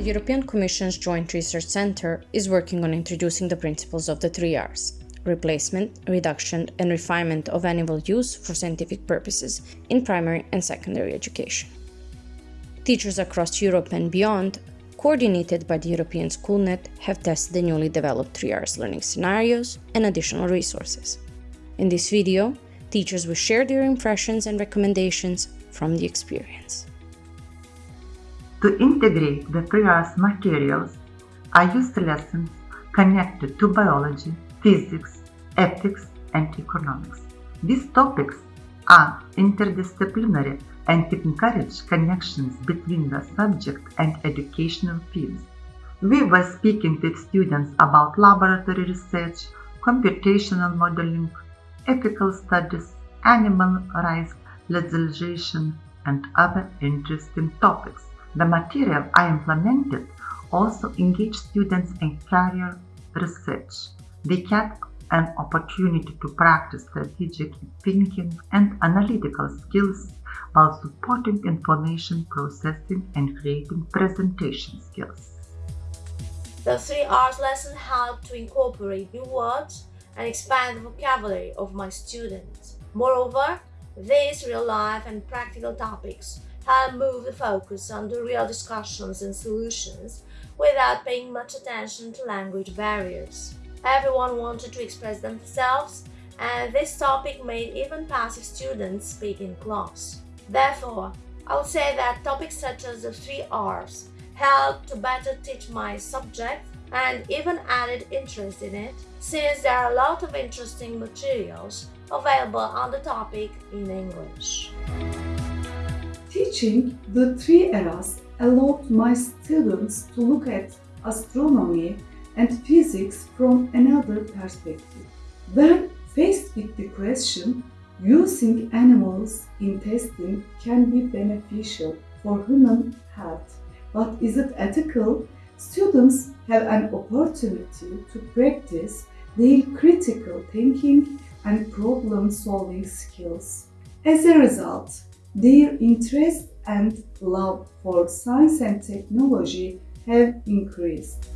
The European Commission's Joint Research Centre is working on introducing the principles of the three R's replacement, reduction, and refinement of animal use for scientific purposes in primary and secondary education. Teachers across Europe and beyond, coordinated by the European SchoolNet, have tested the newly developed 3Rs learning scenarios and additional resources. In this video, teachers will share their impressions and recommendations from the experience. To integrate the 3Rs materials, I used lessons connected to biology, physics, ethics, and economics. These topics are interdisciplinary and encourage connections between the subject and educational fields. We were speaking with students about laboratory research, computational modeling, ethical studies, animal rights legislation, and other interesting topics. The material I implemented also engaged students in career research. They had an opportunity to practice strategic thinking and analytical skills while supporting information processing and creating presentation skills. The three R's lesson helped to incorporate new words and expand the vocabulary of my students. Moreover, these real-life and practical topics help move the focus on the real discussions and solutions without paying much attention to language barriers. Everyone wanted to express themselves and this topic made even passive students speak in class. Therefore, I would say that topics such as the three R's help to better teach my subject and even added interest in it since there are a lot of interesting materials available on the topic in English. Teaching the three R's allowed my students to look at astronomy and physics from another perspective. When faced with the question, using animals in testing can be beneficial for human health, but is it ethical? Students have an opportunity to practice their critical thinking and problem-solving skills. As a result, their interest and love for science and technology have increased.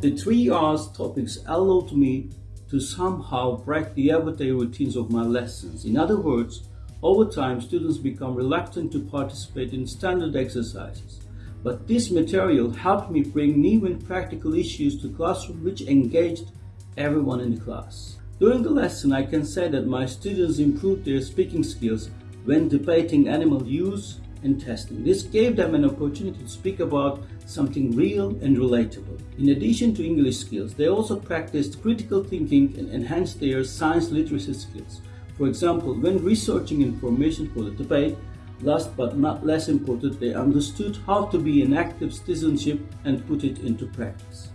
The three R's topics allowed me to somehow break the everyday routines of my lessons. In other words, over time, students become reluctant to participate in standard exercises. But this material helped me bring new and practical issues to classroom which engaged everyone in the class. During the lesson, I can say that my students improved their speaking skills when debating animal use and testing. This gave them an opportunity to speak about something real and relatable. In addition to English skills, they also practiced critical thinking and enhanced their science literacy skills. For example, when researching information for the debate, last but not less important, they understood how to be an active citizenship and put it into practice.